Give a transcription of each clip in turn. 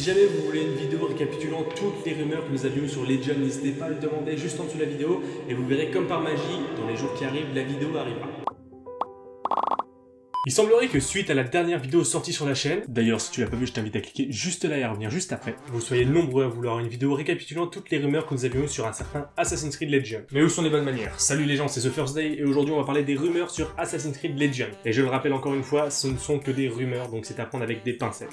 Si jamais vous voulez une vidéo récapitulant toutes les rumeurs que nous avions eues sur Legion, n'hésitez pas à le demander juste en dessous de la vidéo et vous verrez comme par magie, dans les jours qui arrivent, la vidéo arrivera. Il semblerait que suite à la dernière vidéo sortie sur la chaîne, d'ailleurs si tu l'as pas vu je t'invite à cliquer juste là et à revenir juste après, vous soyez nombreux à vouloir une vidéo récapitulant toutes les rumeurs que nous avions eues sur un certain Assassin's Creed Legion. Mais où sont les bonnes manières? Salut les gens, c'est The First Day et aujourd'hui on va parler des rumeurs sur Assassin's Creed Legion. Et je le rappelle encore une fois, ce ne sont que des rumeurs donc c'est à prendre avec des pincettes.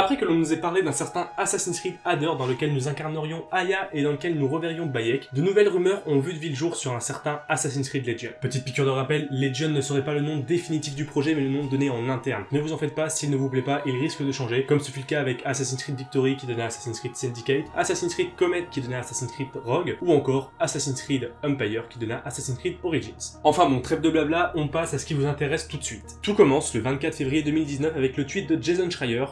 Après que l'on nous ait parlé d'un certain Assassin's Creed Adder dans lequel nous incarnerions Aya et dans lequel nous reverrions Bayek, de nouvelles rumeurs ont vu de ville jour sur un certain Assassin's Creed Legion. Petite piqûre de rappel, Legion ne serait pas le nom définitif du projet mais le nom donné en interne. Ne vous en faites pas, s'il ne vous plaît pas, il risque de changer, comme ce fut le cas avec Assassin's Creed Victory qui donnait Assassin's Creed Syndicate, Assassin's Creed Comet qui donnait Assassin's Creed Rogue, ou encore Assassin's Creed Empire qui donna Assassin's Creed Origins. Enfin bon, trêve de blabla, on passe à ce qui vous intéresse tout de suite. Tout commence le 24 février 2019 avec le tweet de Jason Schreier,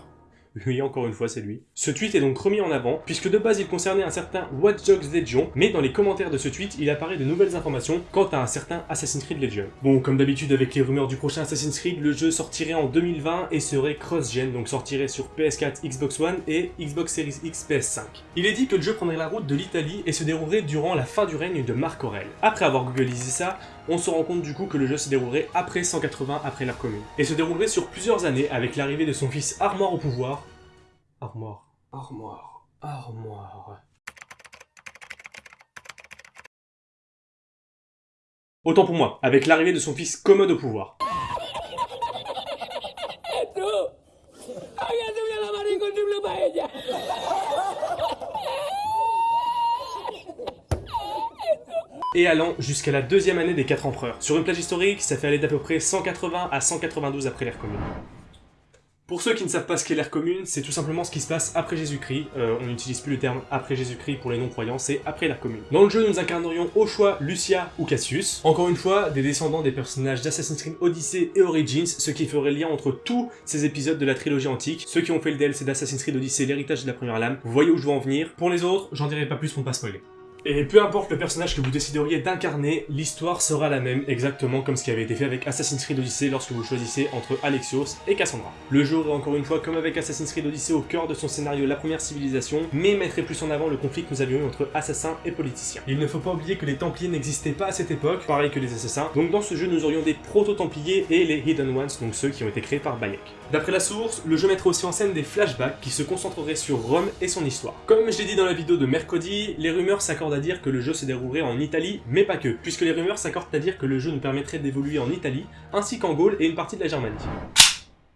oui, encore une fois, c'est lui. Ce tweet est donc remis en avant, puisque de base il concernait un certain Watch Dogs Legion, mais dans les commentaires de ce tweet, il apparaît de nouvelles informations quant à un certain Assassin's Creed Legion. Bon, comme d'habitude avec les rumeurs du prochain Assassin's Creed, le jeu sortirait en 2020 et serait cross-gen, donc sortirait sur PS4, Xbox One et Xbox Series X, PS5. Il est dit que le jeu prendrait la route de l'Italie et se déroulerait durant la fin du règne de Marc Aurel. Après avoir googlisé ça, on se rend compte du coup que le jeu se déroulerait après 180 après l'ère commune, et se déroulerait sur plusieurs années avec l'arrivée de son fils Armor au pouvoir, Armoire, armoire, armoire. Autant pour moi, avec l'arrivée de son fils Commode au pouvoir. et allant jusqu'à la deuxième année des quatre empereurs. Sur une plage historique, ça fait aller d'à peu près 180 à 192 après l'ère commune. Pour ceux qui ne savent pas ce qu'est l'ère commune, c'est tout simplement ce qui se passe après Jésus-Christ. Euh, on n'utilise plus le terme après Jésus-Christ pour les non-croyants, c'est après l'ère commune. Dans le jeu, nous incarnerions au choix Lucia ou Cassius. Encore une fois, des descendants des personnages d'Assassin's Creed Odyssey et Origins, ce qui ferait lien entre tous ces épisodes de la trilogie antique. Ceux qui ont fait le DLC d'Assassin's Creed Odyssey, l'héritage de la première lame, vous voyez où je veux en venir. Pour les autres, j'en dirai pas plus pour ne pas spoiler. Et peu importe le personnage que vous décideriez d'incarner, l'histoire sera la même, exactement comme ce qui avait été fait avec Assassin's Creed Odyssey lorsque vous choisissez entre Alexios et Cassandra. Le jeu aurait encore une fois, comme avec Assassin's Creed Odyssey, au cœur de son scénario la première civilisation, mais mettrait plus en avant le conflit que nous avions eu entre assassins et politiciens. Il ne faut pas oublier que les Templiers n'existaient pas à cette époque, pareil que les assassins, donc dans ce jeu nous aurions des proto-Templiers et les Hidden Ones, donc ceux qui ont été créés par Bayek. D'après la source, le jeu mettrait aussi en scène des flashbacks qui se concentreraient sur Rome et son histoire. Comme je l'ai dit dans la vidéo de mercredi, les rumeurs s'accordent à dire que le jeu se déroulerait en Italie, mais pas que, puisque les rumeurs s'accordent à dire que le jeu nous permettrait d'évoluer en Italie, ainsi qu'en Gaule et une partie de la Germanie.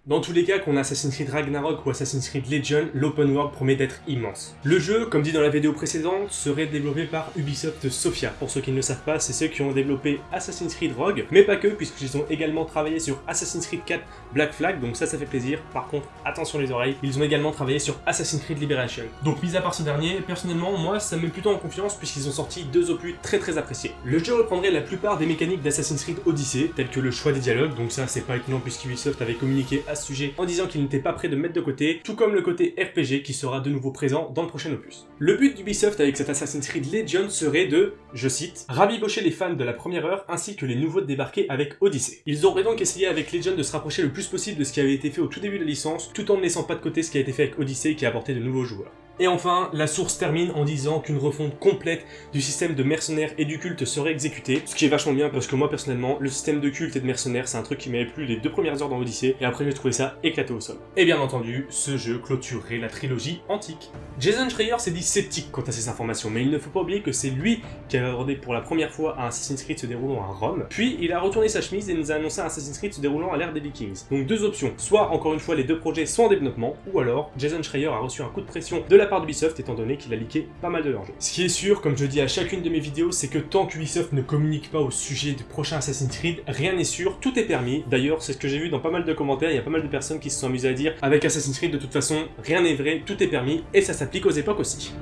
Dans tous les cas, qu'on a Assassin's Creed Ragnarok ou Assassin's Creed Legion, l'open world promet d'être immense. Le jeu, comme dit dans la vidéo précédente, serait développé par Ubisoft Sofia. Pour ceux qui ne le savent pas, c'est ceux qui ont développé Assassin's Creed Rogue, mais pas que, puisqu'ils ont également travaillé sur Assassin's Creed 4 Black Flag, donc ça, ça fait plaisir. Par contre, attention les oreilles, ils ont également travaillé sur Assassin's Creed Liberation. Donc, mis à part ce dernier, personnellement, moi, ça me met plutôt en confiance puisqu'ils ont sorti deux opus très très appréciés. Le jeu reprendrait la plupart des mécaniques d'Assassin's Creed Odyssey, telles que le choix des dialogues, donc ça, c'est pas étonnant puisqu'Ubisoft avait communiqué sujet en disant qu'il n'était pas prêt de mettre de côté, tout comme le côté RPG qui sera de nouveau présent dans le prochain opus. Le but d'Ubisoft avec cet Assassin's Creed Legion serait de, je cite, rabibocher les fans de la première heure ainsi que les nouveaux débarqués avec Odyssey. Ils auraient donc essayé avec Legion de se rapprocher le plus possible de ce qui avait été fait au tout début de la licence, tout en ne laissant pas de côté ce qui a été fait avec Odyssey qui a apporté de nouveaux joueurs. Et enfin, la source termine en disant qu'une refonte complète du système de mercenaires et du culte serait exécutée, ce qui est vachement bien parce que moi personnellement, le système de culte et de mercenaires c'est un truc qui m'avait plu les deux premières heures dans l'Odyssée, et après j'ai trouvé ça éclaté au sol. Et bien entendu, ce jeu clôturerait la trilogie antique. Jason Schreier s'est dit sceptique quant à ces informations, mais il ne faut pas oublier que c'est lui qui avait abordé pour la première fois un Assassin's Creed se déroulant à Rome, puis il a retourné sa chemise et nous a annoncé un Assassin's Creed se déroulant à l'ère des Vikings. Donc deux options, soit encore une fois les deux projets sont en développement, ou alors Jason Schreier a reçu un coup de pression de la part d'Ubisoft étant donné qu'il a leaké pas mal de leur jeu. Ce qui est sûr, comme je dis à chacune de mes vidéos, c'est que tant qu'Ubisoft ne communique pas au sujet du prochain Assassin's Creed, rien n'est sûr, tout est permis. D'ailleurs, c'est ce que j'ai vu dans pas mal de commentaires, il y a pas mal de personnes qui se sont amusées à dire avec Assassin's Creed, de toute façon, rien n'est vrai, tout est permis, et ça s'applique aux époques aussi.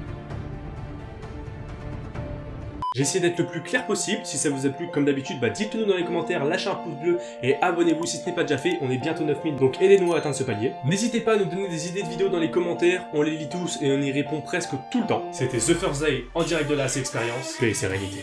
J'ai essayé d'être le plus clair possible, si ça vous a plu, comme d'habitude, bah dites-le nous dans les commentaires, lâchez un pouce bleu et abonnez-vous si ce n'est pas déjà fait, on est bientôt 9000, donc aidez-nous à atteindre ce palier. N'hésitez pas à nous donner des idées de vidéos dans les commentaires, on les lit tous et on y répond presque tout le temps. C'était The First Day en direct de la Experience, paix et sérénité.